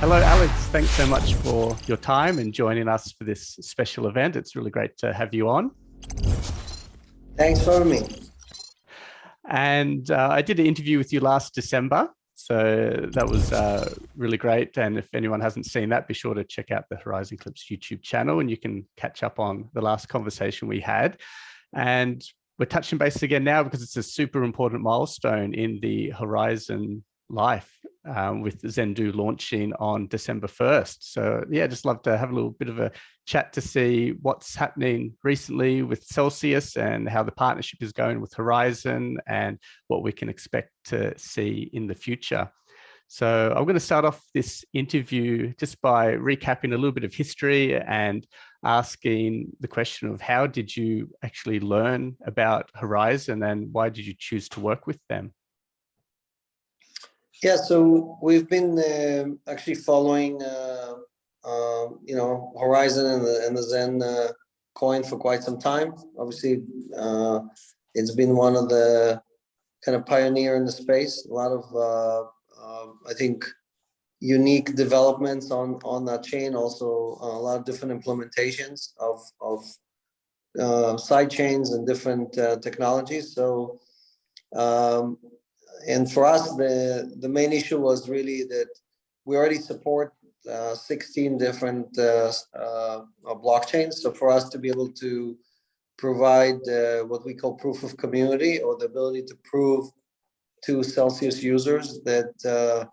Hello, Alex. Thanks so much for your time and joining us for this special event. It's really great to have you on. Thanks for me. And uh, I did an interview with you last December. So that was uh, really great. And if anyone hasn't seen that, be sure to check out the Horizen Clips YouTube channel and you can catch up on the last conversation we had. And we're touching base again now because it's a super important milestone in the Horizen life um, with Zendoo launching on December 1st. So yeah, just love to have a little bit of a chat to see what's happening recently with Celsius and how the partnership is going with Horizen and what we can expect to see in the future. So I'm going to start off this interview just by recapping a little bit of history and asking the question of how did you actually learn about Horizen and why did you choose to work with them? Yeah, so we've been uh, actually following, uh, uh, you know, Horizen and the, and the Zen uh, coin for quite some time. Obviously, uh, it's been one of the kind of pioneer in the space. A lot of, uh, I think, unique developments on on that chain. Also, a lot of different implementations of of side chains and different technologies. So. Um, and for us, the, the main issue was really that we already support uh, 16 different uh, uh, blockchains. So for us to be able to provide uh, what we call proof of community or the ability to prove to Celsius users that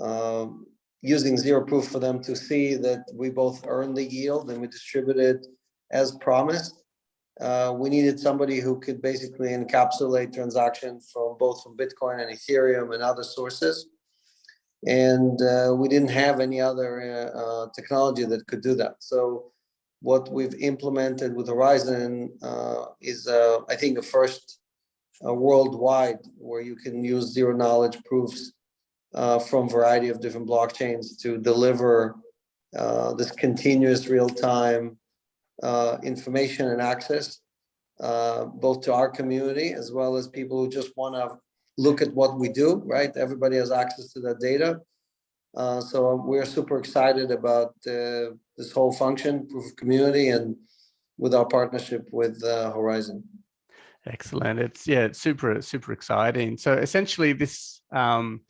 uh, um, using zero proof for them to see that we both earn the yield and we distribute it as promised uh, we needed somebody who could basically encapsulate transactions from both from Bitcoin and Ethereum and other sources. And uh, we didn't have any other uh, uh technology that could do that. So what we've implemented with Horizen uh, is, I think, the first worldwide where you can use zero knowledge proofs from a variety of different blockchains to deliver this continuous real-time uh, information and access, uh, both to our community as well as people who just want to look at what we do, right? Everybody has access to that data. Uh, so we're super excited about uh, this whole function, proof of community, and with our partnership with uh, Horizen. Excellent. It's yeah, it's super super exciting. So essentially, this um,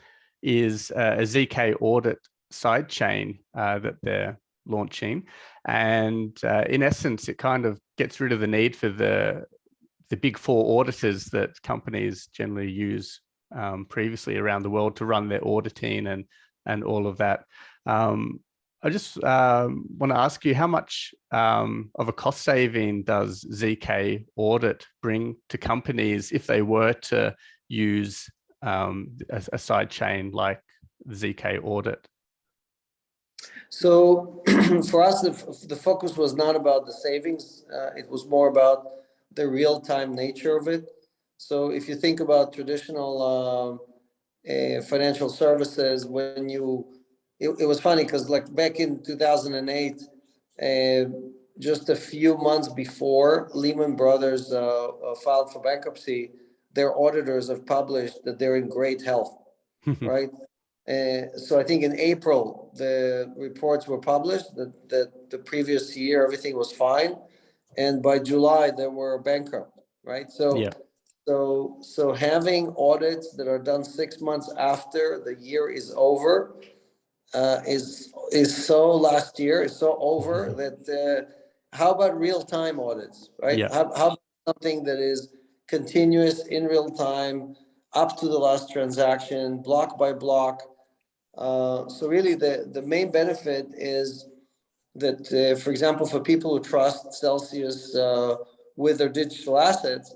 is a, zk audit side chain uh, that they're launching. And uh, in essence, it kind of gets rid of the need for the, the big four auditors that companies generally use um, previously around the world to run their auditing and, and all of that. Um, I just um, want to ask you how much um, of a cost saving does ZK audit bring to companies if they were to use um, a, a side chain like ZK audit? So for us, the, the focus was not about the savings. Uh, it was more about the real-time nature of it. So if you think about traditional uh, uh, financial services, when you, it, it was funny because like back in 2008, uh, just a few months before Lehman Brothers uh, uh, filed for bankruptcy, their auditors have published that they're in great health, right? Uh, so I think in April, the reports were published that, that the previous year, everything was fine. And by July, they were bankrupt, right? So, yeah. so, so having audits that are done six months after the year is over uh, is, is so last year, is so over mm-hmm. that, uh, how about real-time audits, right? Yeah. How, how something that is continuous in real time, up to the last transaction, block by block, uh, so really the, the main benefit is that, uh, for example, for people who trust Celsius uh, with their digital assets,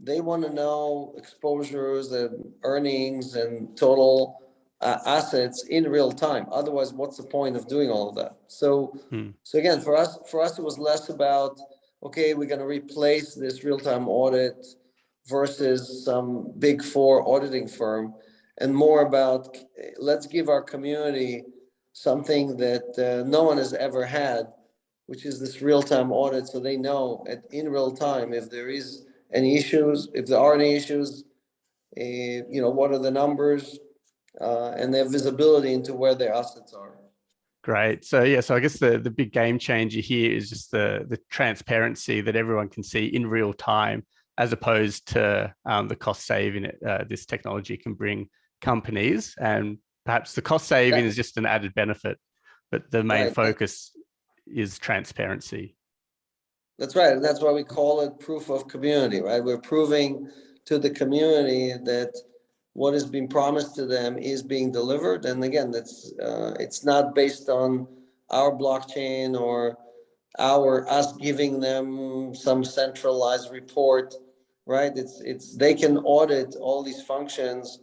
they want to know exposures and earnings and total uh, assets in real time. Otherwise, what's the point of doing all of that? So, hmm. so again, for us, for us, it was less about okay, we're going to replace this real-time audit versus some big four auditing firm and more about let's give our community something that uh, no one has ever had, which is this real-time audit. So they know at, in real time if there is any issues, if there are any issues, uh, you know, what are the numbers, uh, and their visibility into where their assets are. Great. So yeah, so I guess the, the big game changer here is just the, the transparency that everyone can see in real time, as opposed to um, the cost saving uh, this technology can bring companies. And perhaps the cost saving is just an added benefit, but the main Right. focus is transparency. That's right. And that's why we call it proof of community, right? We're proving to the community that what is being promised to them is being delivered. And again, that's, uh, it's not based on our blockchain or our, us giving them some centralized report, right? It's, it's, they can audit all these functions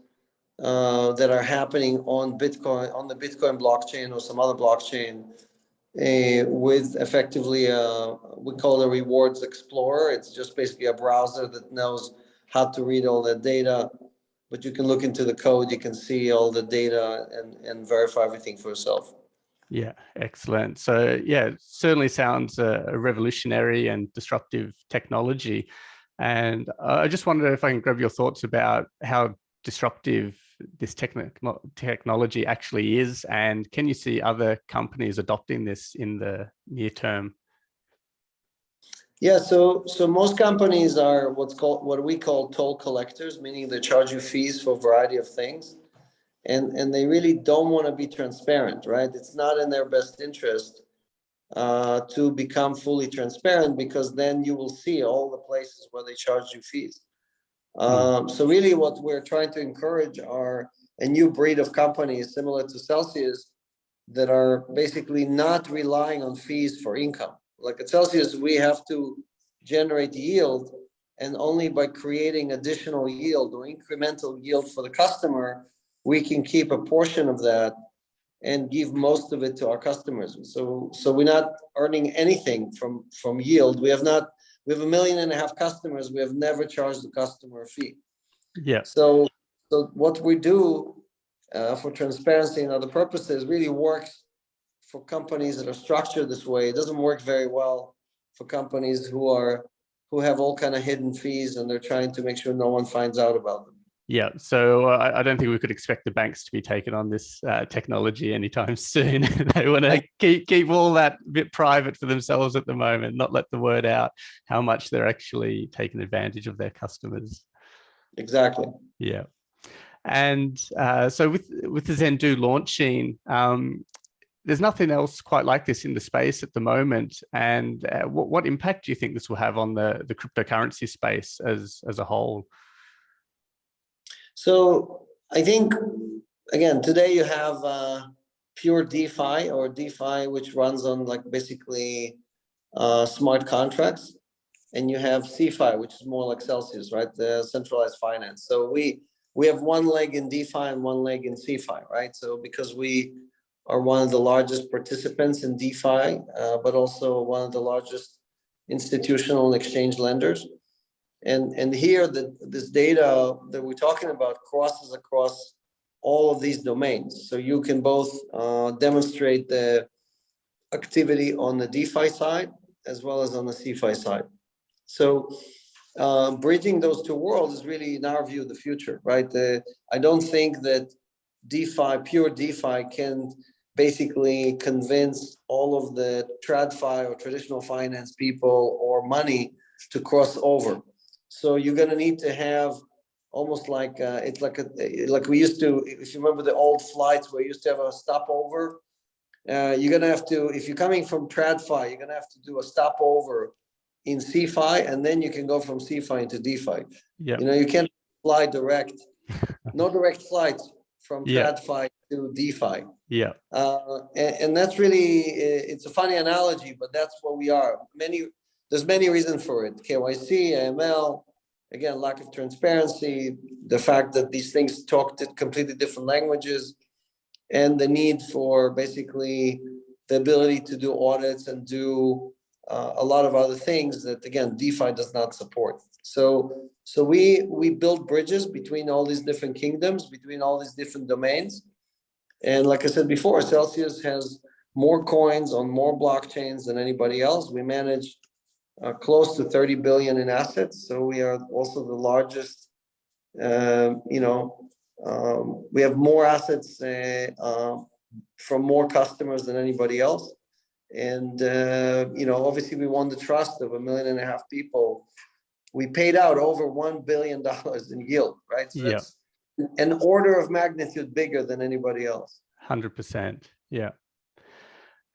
uh, that are happening on Bitcoin, on the Bitcoin blockchain or some other blockchain uh, with effectively, uh, we call it a rewards explorer. It's just basically a browser that knows how to read all the data. But you can look into the code, you can see all the data and, and verify everything for yourself. Yeah, excellent. So yeah, certainly sounds uh, a revolutionary and disruptive technology. And I just wonder if I can grab your thoughts about how disruptive this techni technology actually is, and can you see other companies adopting this in the near term? Yeah, so so most companies are what's called what we call toll collectors, meaning they charge you fees for a variety of things. And and they really don't want to be transparent, right? It's not in their best interest uh, to become fully transparent because then you will see all the places where they charge you fees. Um, so really what we're trying to encourage are a new breed of companies similar to Celsius that are basically not relying on fees for income. Like at Celsius, we have to generate yield and only by creating additional yield or incremental yield for the customer, we can keep a portion of that and give most of it to our customers. So, so we're not earning anything from, from yield. We have not, we have a million and a half customers. We have never charged the customer a fee. Yeah, So, so what we do uh, for transparency and other purposes really works for companies that are structured this way. It doesn't work very well for companies who are who have all kind of hidden fees and they're trying to make sure no one finds out about them. Yeah. So uh, I, I don't think we could expect the banks to be taking on this uh, technology anytime soon. they want to keep keep all that bit private for themselves at the moment, not let the word out how much they're actually taking advantage of their customers. Exactly. Yeah. And uh, so with with the Zendoo launching, um, there's nothing else quite like this in the space at the moment. And uh, what, what impact do you think this will have on the, the cryptocurrency space as, as a whole? So I think, again, today you have uh, pure DeFi or DeFi, which runs on like basically uh, smart contracts. And you have CeFi, which is more like Celsius, right? The centralized finance. So we we have one leg in DeFi and one leg in CeFi, right? So because we are one of the largest participants in DeFi, uh, but also one of the largest institutional exchange lenders. And, and here, the, this data that we're talking about crosses across all of these domains. So you can both uh, demonstrate the activity on the DeFi side as well as on the CeFi side. So uh, bridging those two worlds is really, in our view, the future, right? I don't think that DeFi, pure DeFi can basically convince all of the TradFi or traditional finance people or money to cross over. So you're gonna need to have almost like, uh, it's like, a like we used to, if you remember the old flights where you used to have a stopover, uh, you're gonna have to, if you're coming from TradFi, you're gonna have to do a stopover in CeFi, and then you can go from CeFi into DeFi. Yeah. You know, you can't fly direct, no direct flights from Yeah. TradFi to DeFi. Yeah. Uh, and, and that's really, it's a funny analogy, but that's what we are. Many, there's many reasons for it. KYC, AML, again, lack of transparency, the fact that these things talk to completely different languages, and the need for basically the ability to do audits and do uh, a lot of other things that, again, DeFi does not support. So, so we, we build bridges between all these different kingdoms, between all these different domains. And like I said before, Celsius has more coins on more blockchains than anybody else. We manage uh, close to 30 billion in assets. So we are also the largest, um, you know, um, we have more assets uh, um, from more customers than anybody else. And, uh, you know, obviously we won the trust of a million and a half people. We paid out over $1 billion in yield, right? So Yeah. that's an order of magnitude bigger than anybody else. Hundred percent, yeah.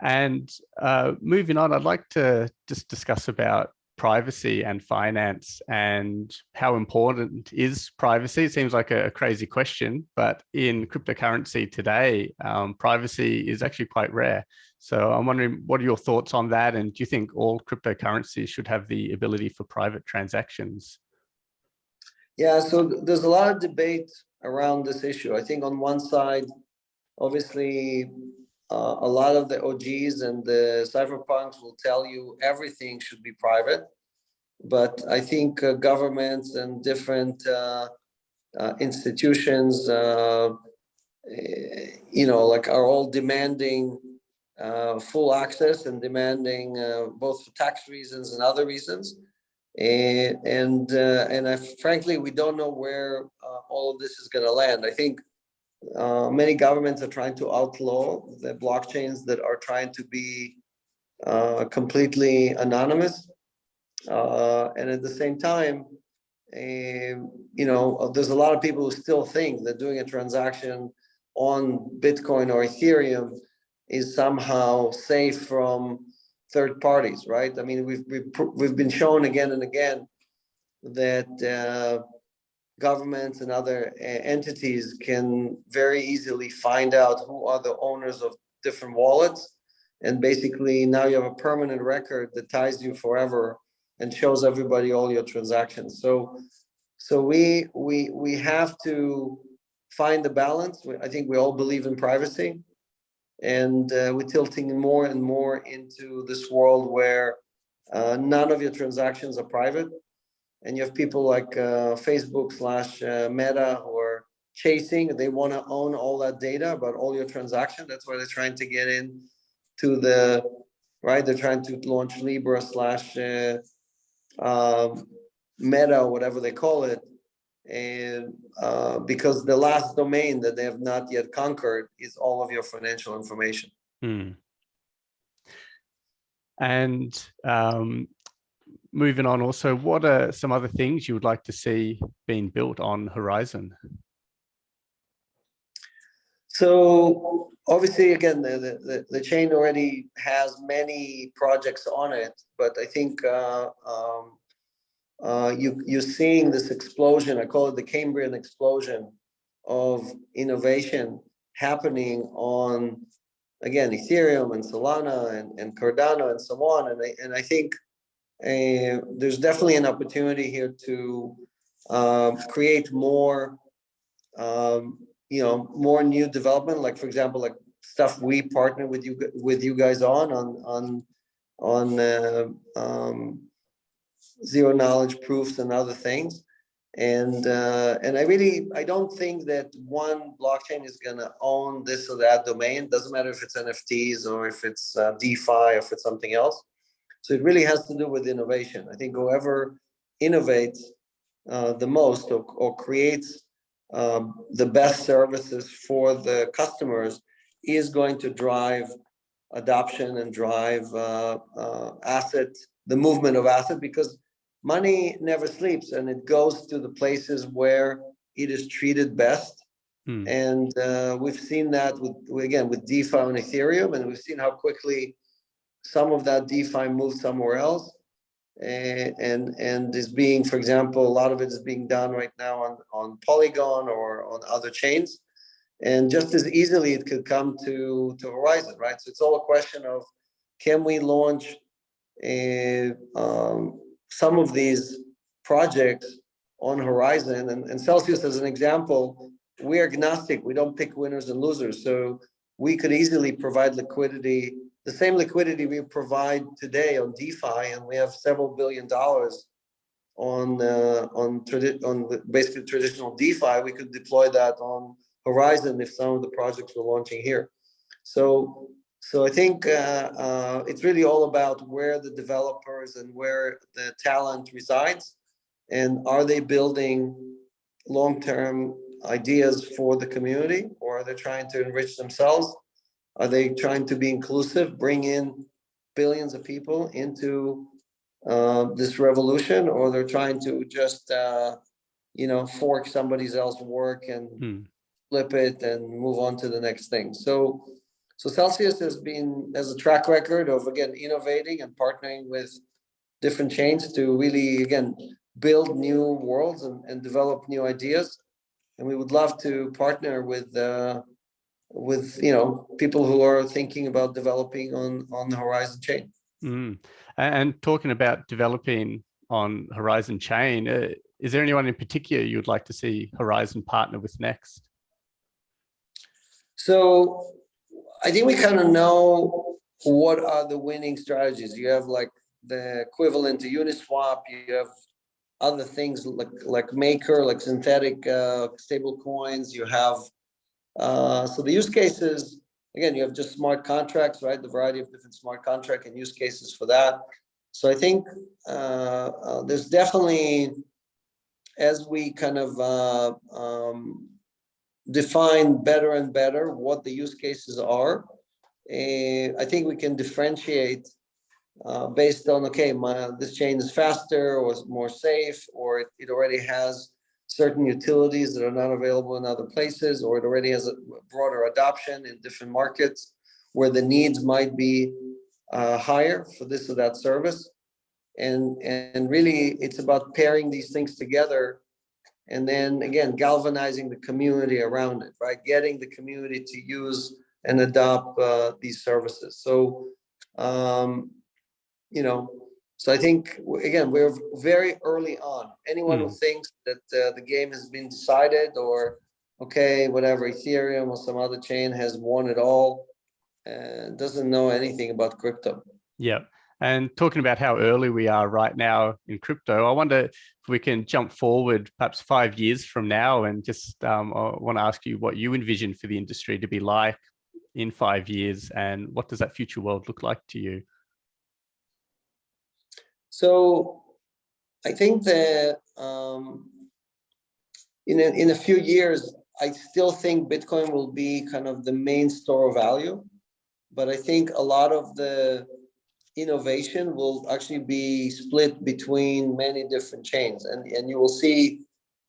And uh, moving on, I'd like to just discuss about privacy and finance and how important is privacy. It seems like a, crazy question, but in cryptocurrency today, um, privacy is actually quite rare. So I'm wondering, what are your thoughts on that? And do you think all cryptocurrencies should have the ability for private transactions? Yeah, so there's a lot of debate around this issue. I think on one side, obviously, uh, a lot of the OGs and the cypherpunks will tell you everything should be private. But I think uh, governments and different uh, uh, institutions, uh, eh, you know, like are all demanding uh, full access and demanding both for tax reasons and other reasons. And and uh, and I, frankly, we don't know where all of this is going to land. I think uh, many governments are trying to outlaw the blockchains that are trying to be uh, completely anonymous. Uh, and at the same time, you know, there's a lot of people who still think that doing a transaction on Bitcoin or Ethereum is somehow safe from third parties, right? I mean, we've we've, we've been shown again and again that uh, governments and other uh, entities can very easily find out who are the owners of different wallets. And basically now you have a permanent record that ties you forever and shows everybody all your transactions. So, so we, we, we have to find the balance. I think we all believe in privacy. And uh, we're tilting more and more into this world where uh, none of your transactions are private and you have people like uh, Facebook slash uh, Meta are chasing. They want to own all that data about all your transaction. That's why they're trying to get in to the right. They're trying to launch Libra slash uh, um, Meta, or whatever they call it, and uh, because the last domain that they have not yet conquered is all of your financial information. Hmm. And um, moving on also, what are some other things you would like to see being built on Horizen? So obviously, again, the, the, the- chain already has many projects on it, but I think uh, um, uh, you, you're seeing this explosion, I call it the Cambrian explosion of innovation happening on, again, Ethereum and Solana and, and Cardano and so on. And I, and I think uh, there's definitely an opportunity here to um, create more um, you know, more new development, like for example, like stuff we partner with you, with you guys on, on, on, on, uh, um, zero knowledge proofs and other things. And, uh, and I really, I don't think that one blockchain is gonna own this or that domain. Doesn't matter if it's NFTs or if it's uh, DeFi or if it's something else. So it really has to do with innovation. I think whoever innovates uh, the most or, or creates um, the best services for the customers is going to drive adoption and drive uh, uh, asset, the movement of asset, because money never sleeps and it goes to the places where it is treated best. Hmm. And uh, we've seen that with, with- again, with DeFi and Ethereum, and we've seen how quickly some of that DeFi moved somewhere else. And, and, and is being, for example, a lot of it is being done right now on, on Polygon or on other chains. And just as easily, it could come to, to Horizen, right? So it's all a question of, can we launch a, um, some of these projects on Horizen? And, and Celsius, as an example, we're agnostic. We don't pick winners and losers. So we could easily provide liquidity, the same liquidity we provide today on DeFi, and we have several billion dollars on uh, on on basically traditional DeFi. We could deploy that on Horizen if some of the projects we're launching here. So so I think uh, uh, it's really all about where the developers and where the talent resides, and are they building long-term ideas for the community, or are they trying to enrich themselves? Are they trying to be inclusive, bring in billions of people into uh, this revolution, or they're trying to just, uh, you know, fork somebody else's work and Hmm. flip it and move on to the next thing. So, so Celsius has been, has a track record of, again, innovating and partnering with different chains to really, again, build new worlds and, and develop new ideas. And we would love to partner with, uh, with, you know, people who are thinking about developing on, on the Horizen chain. Mm. And talking about developing on Horizen Chain, uh, is there anyone in particular you'd like to see Horizen partner with next? So I think we kind of know what are the winning strategies. You have like the equivalent to Uniswap, you have other things like like Maker, like synthetic uh, stable coins. You have uh, so the use cases again. You have just smart contracts, right? The variety of different smart contract and use cases for that. So I think uh, uh, there's definitely as we kind of uh, um, define better and better what the use cases are. eh, I think we can differentiate uh, based on, okay, my, this chain is faster or is more safe, or it, it already has certain utilities that are not available in other places, or it already has a broader adoption in different markets where the needs might be uh, higher for this or that service. And, and really, it's about pairing these things together and then again, galvanizing the community around it, right? Getting the community to use and adopt uh, these services. So, um, you know, so I think, again, we're very early on. Anyone who thinks that uh, the game has been decided or, okay, whatever, Ethereum or some other chain has won it all, uh, doesn't know anything about crypto. Yeah. And talking about how early we are right now in crypto, I wonder if we can jump forward perhaps five years from now and just um, I want to ask you what you envision for the industry to be like in five years and what does that future world look like to you? So I think that um, in a, in a few years, I still think Bitcoin will be kind of the main store of value. But I think a lot of the innovation will actually be split between many different chains and, and you will see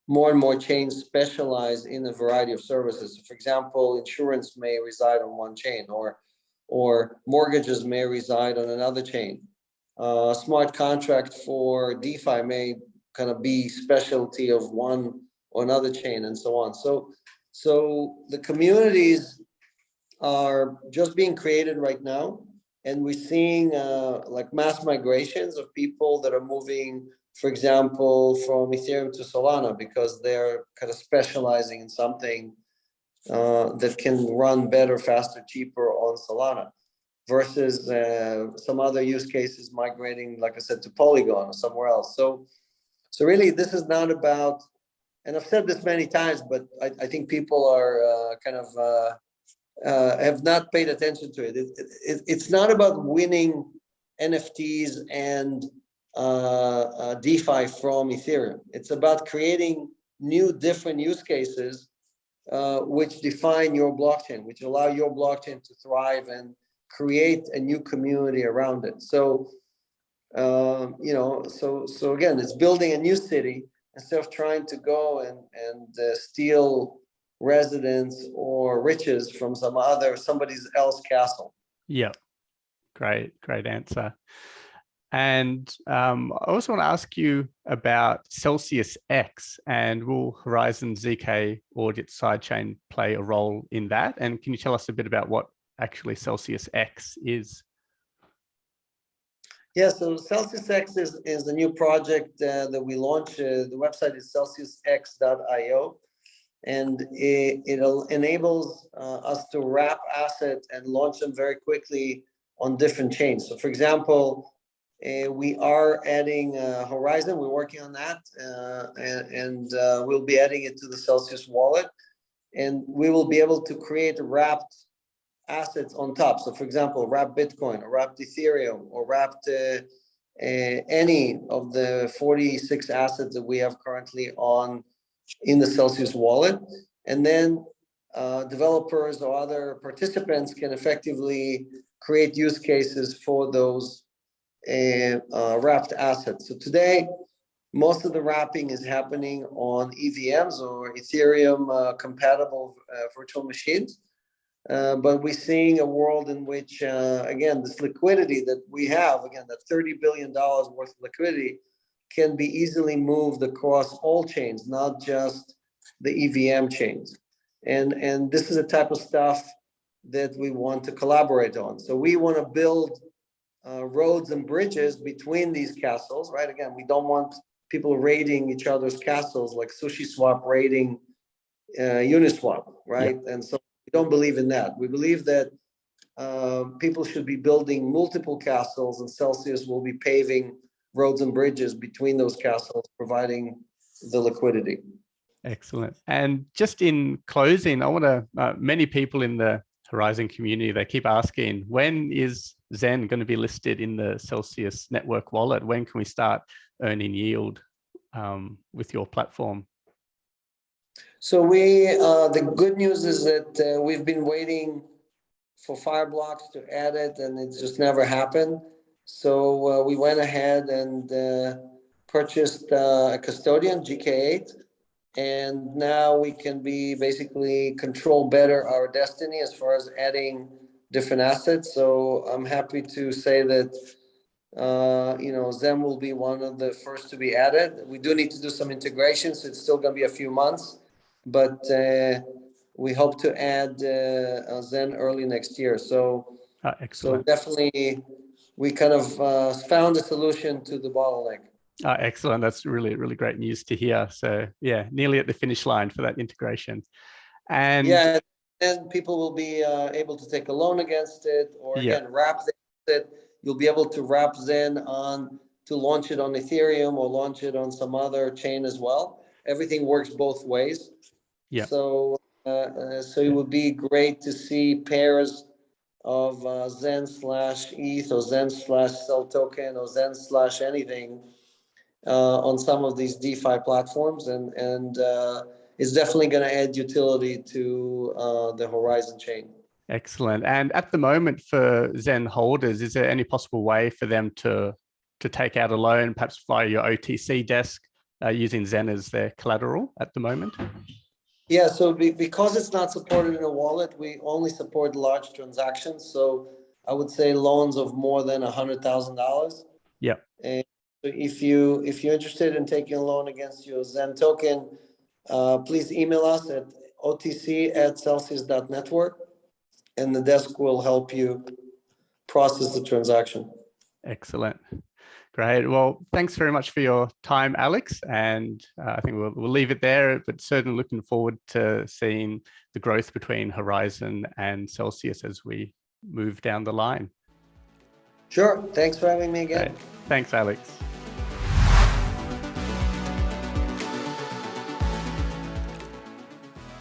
more and more chains specialize in a variety of services. For example, insurance may reside on one chain or, or mortgages may reside on another chain. Uh, smart contract for DeFi may kind of be specialty of one or another chain and so on. So, so the communities are just being created right now. And we're seeing uh, like mass migrations of people that are moving, for example, from Ethereum to Solana because they're kind of specializing in something uh, that can run better, faster, cheaper on Solana versus uh, some other use cases migrating, like I said, to Polygon or somewhere else. So, so really, this is not about, and I've said this many times, but I, I think people are uh, kind of uh, uh, have not paid attention to it. It, it. It's not about winning NFTs and uh, uh, DeFi from Ethereum. It's about creating new, different use cases which define your blockchain, which allow your blockchain to thrive and create a new community around it. So, um, you know, so so again, it's building a new city instead of trying to go and and uh, steal residents or riches from some other somebody's else castle. Yeah, great, great answer. And um, I also want to ask you about Celsius X and will Horizen ZK audit sidechain play a role in that? And can you tell us a bit about what actually Celsius X is? Yeah, so Celsius X is, is the new project uh, that we launched. Uh, the website is celsiusx.io. And it, it enables uh, us to wrap assets and launch them very quickly on different chains. So for example, uh, we are adding uh, Horizen, we're working on that, uh, and, and we'll be adding it to the Celsius wallet. And we will be able to create wrapped assets on top. So for example, wrapped Bitcoin, or wrapped Ethereum, or wrapped uh, uh, any of the 46 assets that we have currently on in the Celsius wallet. And then uh, developers or other participants can effectively create use cases for those uh, uh, wrapped assets. So today, most of the wrapping is happening on EVMs or Ethereum uh, compatible virtual machines. Uh, but we're seeing a world in which, uh, again, this liquidity that we have, again, that $30 billion worth of liquidity can be easily moved across all chains, not just the EVM chains. And, and this is the type of stuff that we want to collaborate on. So we want to build uh, roads and bridges between these castles, right? Again, we don't want people raiding each other's castles like SushiSwap raiding uh, Uniswap, right? And so we don't believe in that. We believe that uh, people should be building multiple castles and Celsius will be paving roads and bridges between those castles, providing the liquidity. Excellent. And just in closing, I want to, uh, many people in the Horizen community, they keep asking, when is Zen going to be listed in the Celsius network wallet? When can we start earning yield um, with your platform? So we, uh, the good news is that uh, we've been waiting for Fireblocks to add it and it just never happened. So uh, we went ahead and uh, purchased uh, a custodian, GK8, and now we can be basically control better our destiny as far as adding different assets. So I'm happy to say that uh, you know, Zen will be one of the first to be added. We do need to do some integration, so it's still going to be a few months, but uh, we hope to add uh, Zen early next year. So, ah, so definitely, we kind of uh, found a solution to the bottleneck. Ah, excellent. That's really, really great news to hear. So yeah, nearly at the finish line for that integration. And yeah, then people will be uh, able to take a loan against it or Yeah. again, wrap it. You'll be able to wrap Zen on, to launch it on Ethereum or launch it on some other chain as well. Everything works both ways. Yeah. So, uh, uh, so it would be great to see pairs of uh, Zen slash ETH or Zen slash CEL token or Zen slash anything uh, on some of these DeFi platforms and, and uh, it's definitely going to add utility to uh, the Horizen chain. excellent. And at the moment for Zen holders, is there any possible way for them to to take out a loan, perhaps via your OTC desk, uh, using Zen as their collateral at the moment? Yeah, so be, because it's not supported in a wallet, we only support large transactions. So I would say loans of more than a hundred thousand dollars. Yeah. And so if you if you're interested in taking a loan against your Zen token, uh, please email us at otc at celsius.network and the desk will help you process the transaction. Excellent. Great. Well, thanks very much for your time, Alex. And uh, I think we'll, we'll leave it there, but certainly looking forward to seeing the growth between Horizen and Celsius as we move down the line. Sure. Thanks for having me again. Great. Thanks, Alex.